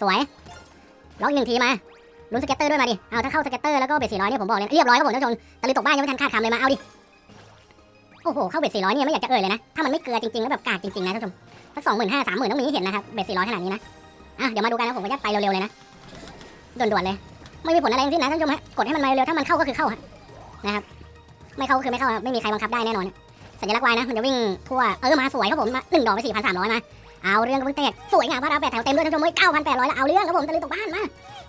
สวย ล็อกอีกหนึ่งทีมา ลุ้น scatter ด้วยมาดิ เอาถ้าเข้า scatter แล้วก็ bet สี่ร้อยเนี่ยผมบอกเลยเรียบร้อยครับผมท่านผู้ชมตะลุยตกบ้านยังไม่ทันคาดคำเลยมา เอาดิ โอ้โห เข้า bet สี่ร้อยเนี่ยไม่อยากจะเอ่ยเลยนะ ถ้ามันไม่เกลือจริงๆแล้วแบบกากจริงๆนะท่านผู้ชม สักสองหมื่นห้าสามหมื่นต้องมีให้เห็นนะครับ เบสสี่ร้อยขนาดนี้นะ อะ เดี๋ยวมาดูกันนะผมก็จะไปเร็วๆเลยนะด่วนๆเลย ไม่มีผลอะไรทั้งสิ้นนะท่านผู้ชมฮะ กดให้มันมาเร็วๆถ้ามันเข้าก็คือเข้าฮะนะครับ ไม่เข้าก็คือไม่เข้าไม่มีใครบังคับได้แน่นอนสัญลักษณ์วายนะมันจะวิ่งทั่วเออมาสวยครับผมมาหนึ่งดอกไปสี่พันสามร้อยมา เอาเรื่องกับเพิ่งเตะสวยงามพระรามแปดแถวเต็มด้วยท่านผู้ชมเก้าพันแปดร้อยแล้วเอาเรื่องครับผมตะลุยตกบ้านมา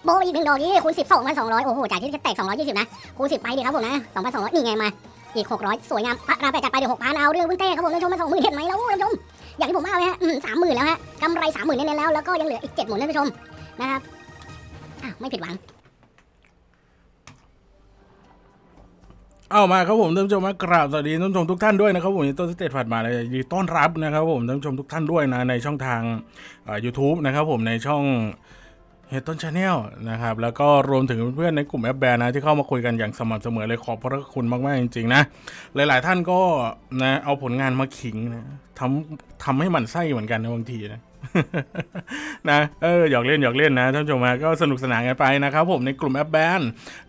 โบอีกหนึ่งดอกนี้คูณสิบสองพันสองร้อยโอ้โหจากที่จะแตกสองร้อยยี่สิบนะคูณสิบไปดิครับผมนะสองพันสองร้อยนี่ไงมาอีกหกร้อยสวยงามพระรามแปดจัดไปเดี๋ยวหกพันเอาเรื่องเพิ่งเตะครับผมท่านผู้ชมมาสองหมื่นเห็นไหมแล้วท่านผู้ชมอย่างที่ผมว่าไว้ฮะสามหมื่นแล้วฮะกำไรสามหมื่นเน้นๆแล้วแล้วก็ยังเหลืออีกเจ็ดหมื่นท่านผู้ชมนะครับอะไม่ผิดหวัง เอามาครับผมท่านผู้ชมมากราบสวัสดีท่านผู้ชมทุกท่านด้วยนะครับผมต้นสเตตฝัดมาเลยยินดีต้อนรับนะครับผมท่านผู้ชมทุกท่านด้วยนะในช่องทางยูทูบนะครับผมในช่องเฮตต้น channel นะครับแล้วก็รวมถึงเพื่อนในกลุ่มแอปแบร์นะที่เข้ามาคุยกันอย่างสม่ำเสมอเลยขอบพระคุณมาก ๆ จริง ๆ นะ หลาย ๆ ท่านก็นะเอาผลงานมาขิงนะทำทำให้หมันไส้เหมือนกันนะบางทีนะ นะเออหยอกเล่นหยอกเล่นนะท่านผู้ชมฮะก็สนุกสนานกันไปนะครับผมในกลุ่มแอปแบน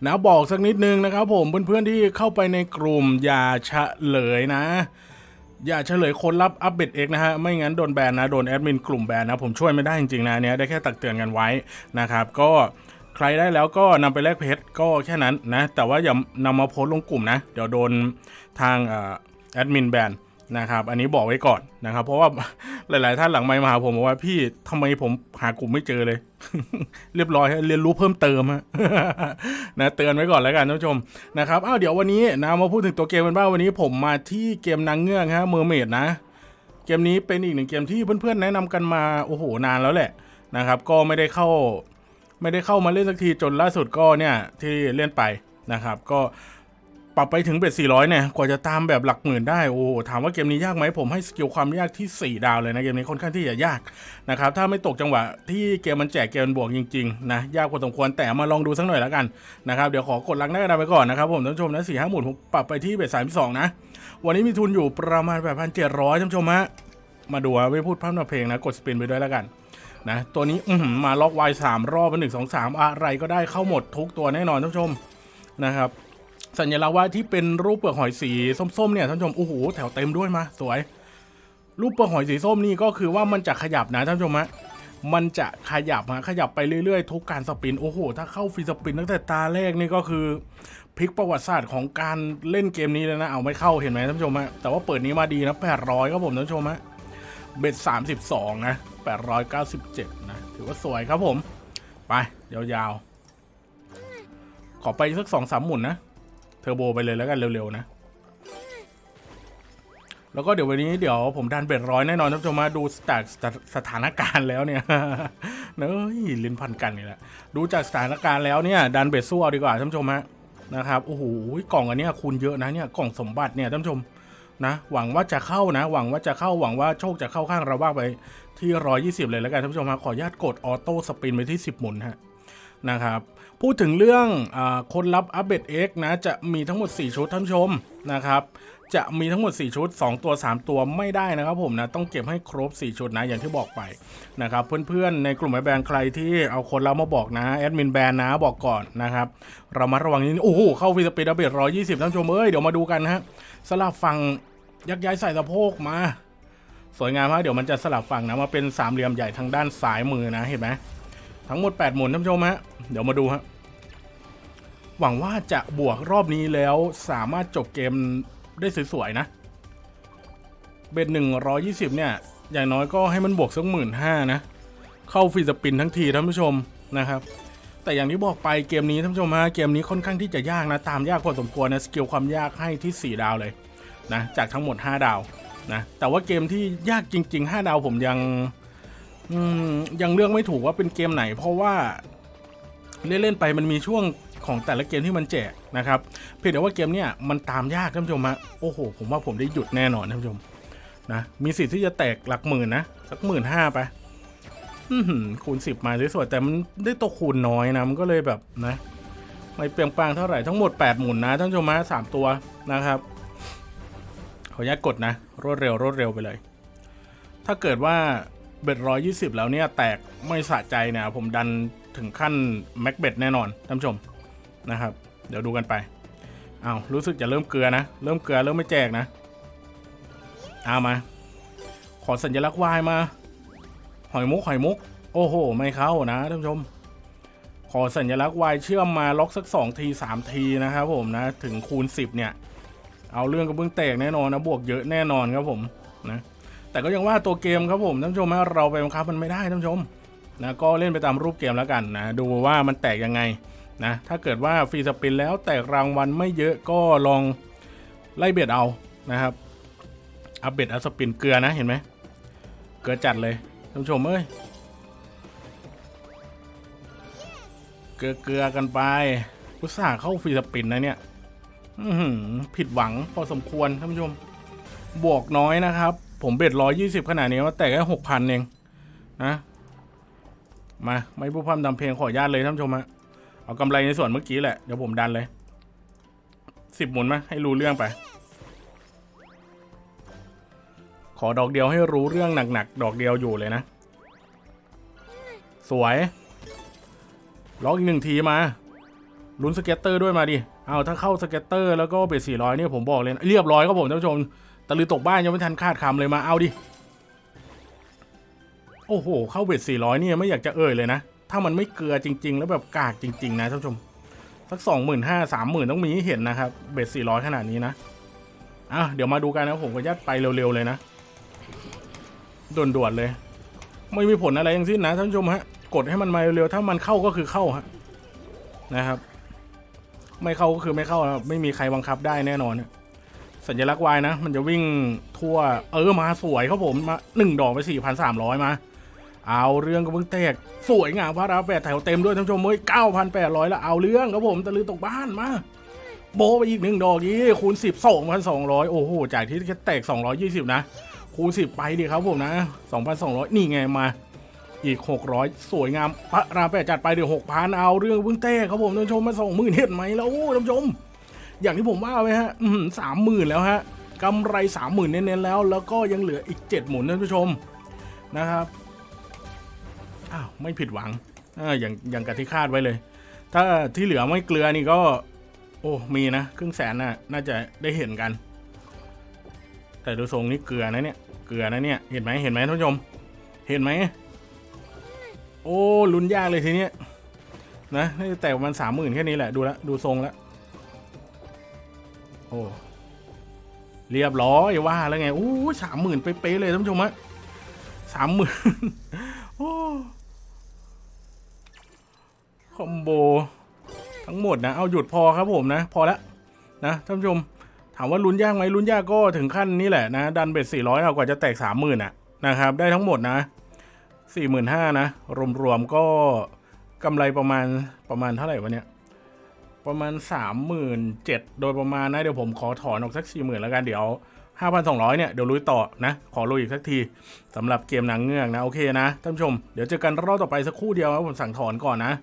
นะบอกสักนิดนึงนะครับผมเพื่อนๆที่เข้าไปในกลุ่มอย่าเฉลยนะ อย่าเฉลยคนรับอัปเดตเอกนะฮะไม่งั้นโดนแบนนะโดนแอดมินกลุ่มแบนนะผมช่วยไม่ได้จริงๆนะเนี้ยได้แค่ตักเตือนกันไว้นะครับ ก็ใครได้แล้วก็นำไปแลกเพชรก็แค่นั้นนะแต่ว่าอย่านำมาโพสต์ลงกลุ่มนะ เดี๋ยวโดนทางอแอดมินแบน นะครับ อันนี้บอกไว้ก่อนนะครับ เพราะว่าหลาย ๆ ท่านหลังไมค์มาหาผมบอกว่าพี่ทำไมผมหากลุ่มไม่เจอเลย เรียบร้อยเรียนรู้เพิ่มเติมนะเตือนไว้ก่อนแล้วกันท่านผู้ชมนะครับอ้าวเดี๋ยววันนี้นะมาพูดถึงตัวเกมกันบ้างวันนี้ผมมาที่เกมนางเงือกฮะ mermaid นะ เกมนี้เป็นอีกหนึ่งเกมที่เพื่อน ๆ แนะนำกันมาโอ้โหนานแล้วแหละนะครับ ก็ไม่ได้เข้า ไม่ได้เข้ามาเล่นสักทีจนล่าสุดก็เนี่ยที่เล่นไปนะครับ ก็ ปรับไปถึง bet 400 เนี่ย กว่าจะตามแบบหลักหมื่นได้ โอ้โหถามว่าเกมนี้ยากไหมผมให้ skill ความยากที่ 4 ดาวเลยนะ เกมนี้ค่อนข้างที่จะยากนะครับ ถ้าไม่ตกจังหวะที่เกมมันแจกเกมมันบวกจริงๆ นะ ยากพอสมควร แต่มาลองดูสักหน่อยแล้วกันนะครับ เดี๋ยวขอกดลักหน้ากระดานไปก่อนนะครับผมท่านผู้ชมนะสี่ห้าหมุนผมปรับไปที่เบ็ดสามสองนะ วันนี้มีทุนอยู่ประมาณแบบพันเจ็ดร้อยท่านผู้ชมฮะ มาดูไม่พูดพร่ำทำเพลงนะ กดสปินไปด้วยแล้วกันนะ ตัวนี้อืมาล็อกไวสามรอบเป็นหนึ่งสองสามอะไรก็ได้เข้าหมดทุกตัวแน่นอนท่านผู้ชมนะครับ สัญลักษณ์ว่าที่เป็นรูปเปลือกหอยสีส้มๆเนี่ยท่านผู้ชมโอ้โหแถวเต็มด้วยมาสวย รูปเปลือกหอยสีส้มนี่ก็คือว่ามันจะขยับนะท่านผู้ชมฮะมันจะขยับฮะขยับไปเรื่อยๆ ทุกการสปินโอ้โห ถ้าเข้าฟรีสปินตั้งแต่ตาแรกนี่ก็คือพลิกประวัติศาสตร์ของการเล่นเกมนี้เลยนะเอาไม่เข้าเห็นไหมท่านผู้ชมฮะแต่ว่าเปิดนี้มาดีนะ800ครับผมท่านผู้ชมฮะเบ็ดสามสิบสองนะแปดร้อยเก้าสิบเจ็ดนะ ถือว่าสวยครับผม ไป ยาวๆ ขอไปสักสองสามหมุนนะ เทอร์โบไปเลยแล้วกันเร็วๆนะ แล้วก็เดี๋ยววันนี้เดี๋ยวผมดัน bet ร้อยแน่นอนท่านผู้ชมมาดูจากสถสถานการณ์แล้วเนี่ยเนยลิ้นพันกันนี่แหละดูจากสถานการณ์แล้วเนี่ยดัน bet สู้เอาดีกว่าท่านผู้ชมฮะนะครับโอ้โหกล่องอันนี้คูณเยอะนะเนี่ยกล่องสมบัติเนี่ยท่านผู้ชมนะหวังว่าจะเข้านะ หวังว่าจะเข้าหวังว่าโชคจะเข้าข้างเราบ้างไปที่ร้อยยี่สิบเลยแล้วกันท่านผู้ชมฮะขออนุญาตกด auto spin ไปที่สิบหมุนฮะ นะครับพูดถึงเรื่องอคนรับอัปเดต X นะจะมีทั้งหมด 4 ชุดท่านชมนะครับจะมีทั้งหมด 4 ชุด 2 ตัว 3 ตัวไม่ได้นะครับผมนะต้องเก็บให้ครบ 4 ชุดนะอย่างที่บอกไปนะครับเพื่อนๆในกลุ่มแบรนด์ใครที่เอาคนเรามาบอกนะแอดมินแบรนด์นะบอกก่อนนะครับเรามาระวังนิดนึงโอ้โหเข้าฟีสปีดอัปเดต120ท่านชมเอ้ยเดี๋ยวมาดูกันนะฮะสลับฝั่งยักย้ายใส่สะโพกมา สวยงามมากเดี๋ยวมันจะสลับฝั่งนะมาเป็นสามเหลี่ยมใหญ่ทางด้านซ้ายมือนะเห็นไหม ทั้งหมด 8 หมุนท่านผู้ชมฮะ เดี๋ยวมาดูฮะ หวังว่าจะบวกรอบนี้แล้วสามารถจบเกมได้สวยๆนะ bet หนึ่งร้อยยี่สิบเนี่ย อย่างน้อยก็ให้มันบวกสักหมื่นห้านะ เข้า free spin ทั้งทีท่านผู้ชมนะครับ แต่อย่างที่บอกไปเกมนี้ท่านผู้ชมฮะ เกมนี้ค่อนข้างที่จะยากนะ ตามยากพอสมควรนะ skill ความยากให้ที่ 4 ดาวเลยนะ จากทั้งหมด 5 ดาวนะ แต่ว่าเกมที่ยากจริง ๆ 5 ดาวผมยัง อืมยังเลือกไม่ถูกว่าเป็นเกมไหน เพราะว่าเล่นๆไปมันมีช่วงของแต่ละเกมที่มันแจกนะครับเพียงแต่ว่าเกมเนี้ยมันตามยากท่านผู้ชมฮะโอ้โห ผมว่าผมได้หยุดแน่นอนท่านผู้ชมนะมีสิทธิ์ที่จะแตกหลักหมื่นนะสักหมื่นห้าไปคูณสิบมาสวยๆแต่มันได้ตัวคูณน้อยนะมันก็เลยแบบนะ ไม่เปรียงปางเท่าไหร่ทั้งหมด8หมุนนะท่านผู้ชมฮะสามตัวนะครับขออนุญาตกดนะ รวดเร็วรวดเร็วไปเลย ถ้าเกิดว่า เบ็ดร้อยยี่สิบแล้วเนี่ยแตกไม่สะใจเนี่ยผมดันถึงขั้นแม็กเบ็ดแน่นอนท่านผู้ชมนะครับ เดี๋ยวดูกันไปอ้าวรู้สึกจะเริ่มเกลือนะ เริ่มเกลือเริ่มไม่แจกนะ เอามา ขอสัญลักษณ์วายมา หอยมุกหอยมุก โอ้โห ไม่เข้านะท่านผู้ชม ขอสัญลักษณ์วายเชื่อมมาล็อกสัก2ที3ทีนะครับผมนะ ถึงคูณ10เนี่ย เอาเรื่องกระเบื้องแตกแน่นอนนะ บวกเยอะแน่นอนครับผมนะ แต่ก็ยังว่าตัวเกมครับผมท่านผู้ชมนะเราไปบังคับมันไม่ได้ท่านผู้ชมนะก็เล่นไปตามรูปเกมแล้วกันนะดูว่ามันแตกยังไงนะถ้าเกิดว่า free spin แล้วแตกรางวัลไม่เยอะก็ลองไล่ bet เอานะครับ up bet up spin เกลือนะเห็นไหมเกลือจัดเลยท่านผู้ชมเอ้ยเกลือเกลือกันไปอุตส่าห์เข้าฟรีสปินนะเนี่ยหือผิดหวังพอสมควรท่านผู้ชมบวกน้อยนะครับ ผมเบ็ดร้อยยี่สิบขนาดนี้ว่าแต่แค่หกพันเองนะมาไม่พูดพร่ำทำเพลงขอญาตเลยท่านชมฮะเอากำไรในส่วนเมื่อกี้แหละ เดี๋ยวผมดันเลยสิบหมุนมาให้รู้เรื่องไป ขอดอกเดียวให้รู้เรื่องหนักๆดอกเดียวอยู่เลยนะ สวยล็อกอีกหนึ่งทีมาลุ้น scatter ด้วยมาดิเอาถ้าเข้า scatter แล้วก็ bet สี่ร้อยนี่ผมบอกเลยนะเรียบร้อยครับผมท่านผู้ชม ตะลือตกบ้านยังไม่ทันคาดคำเลยมาเอาดิ โอ้โห เข้า bet สี่ร้อยเนี่ยไม่อยากจะเอ่ยเลยนะ ถ้ามันไม่เกลือจริง ๆ แล้วแบบกากจริง ๆ นะท่านผู้ชม สักสองหมื่นห้าสามหมื่นต้องมีให้เห็นนะครับ bet สี่ร้อยขนาดนี้นะอะเดี๋ยวมาดูกันนะผมก็ยัดไปเร็ว ๆ เลยนะด่วนๆเลย ไม่มีผลอะไรทั้งสิ้นนะท่านผู้ชมฮะกดให้มันมาเร็วๆถ้ามันเข้าก็คือเข้าฮะนะครับ ไม่เข้าก็คือไม่เข้านะไม่มีใครบังคับได้แน่นอนฮะ สัญลักษณ์วายนะ มันจะวิ่งทั่ว เออมาสวยครับผมมาหนึ่งดอกไปสี่พันสามร้อยมา เอาเรื่องก็เพิ่งแตก สวยงามพระราแปดแถวเต็มด้วยท่านผู้ชมเฮ้ยเก้าพันแปดร้อยแล้วเอาเรื่องครับผมตะลือตกบ้านมาโบไปอีกหนึ่งดอกยี่คูณสิบสองพันสองร้อยโอ้โหจากที่แค่แตกสองร้อยยี่สิบนะคูณสิบไปดิครับผมนะสองพันสองร้อยนี่ไงมาอีกหกร้อยสวยงามพระรามแปดจัดไปเดี๋ยวหกพันเอาเรื่องเพิ่งเต้ครับผมท่านผู้ชมมาสองหมื่นเห็นไหมแล้วท่านผู้ชม อย่างที่ผมว่าไว้ฮะสามหมื่นแล้วฮะกำไรสามหมื่นเน้นๆแล้ว แล้วก็ยังเหลืออีกเจ็ดหมุนท่านผู้ชมนะครับอ้าวไม่ผิดหวังอ่าอย่างอย่างกับที่คาดไว้เลย ถ้าที่เหลือไม่เกลือนี่ก็ โอ้มีนะครึ่งแสนน่ะน่าจะได้เห็นกัน แต่ดูทรงนี่เกลือนะเนี่ยเกลือนะเนี่ยเห็นไหมเห็นไหมท่านผู้ชม เห็นไหมโอ้ลุ้นยากเลยทีเนี้ยนะแต่มาณสามหมื่นแค่นี้แหละดูแลวดูทรงแล้ว โอ้เรียบร้อยว่าแล้วไงโอ้สามหมื่นเป๊ะเลยท่านผู้ชมฮะสามหมื่นโอ้คอมโบทั้งหมดนะเอาหยุดพอครับผมนะ พอแล้วนะท่านผู้ชม ถามว่าลุ้นยากไหมลุ้นยากก็ถึงขั้นนี้แหละนะดันเบ็ดสี่ร้อยเอากว่าจะแตกสามหมื่นอะนะครับได้ทั้งหมดนะสี่หมื่นห้านะรวมๆก็กำไรประมาณประมาณเท่าไหร่วะเนี่ย ประมาณสามหมื่นเจ็ดโดยประมาณนะ เดี๋ยวผมขอถอนออกสักสี่หมื่นแล้วกันเดี๋ยวห้าพันสองร้อยเนี่ย เดี๋ยวลุยต่อนะ ขอลุยอีกสักทีสำหรับเกมนางเงือกนะ โอเคนะท่านผู้ชม เดี๋ยวเจอกันรอบต่อไปสักครู่เดียวนะผมสั่งถอนก่อนนะ